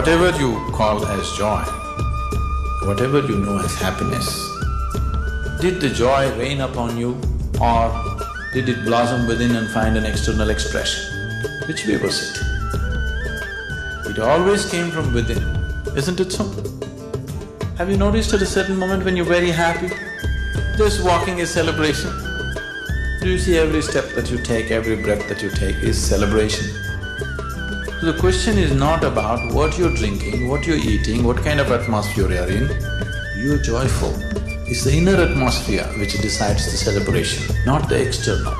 whatever you call as joy, whatever you know as happiness, did the joy rain upon you or did it blossom within and find an external expression? Which way was it? It always came from within, isn't it so? Have you noticed at a certain moment when you're very happy, just walking is celebration? Do you see every step that you take, every breath that you take is celebration? So the question is not about what you're drinking, what you're eating, what kind of atmosphere you're in. You're joyful. It's the inner atmosphere which decides the celebration, not the external.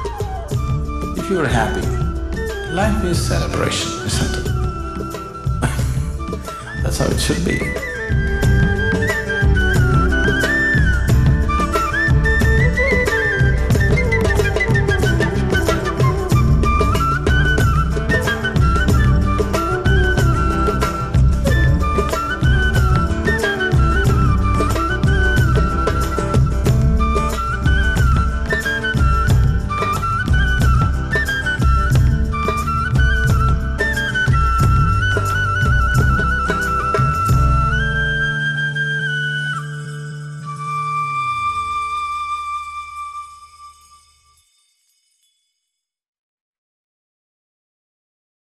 If you're happy, life is celebration, isn't it? That's how it should be.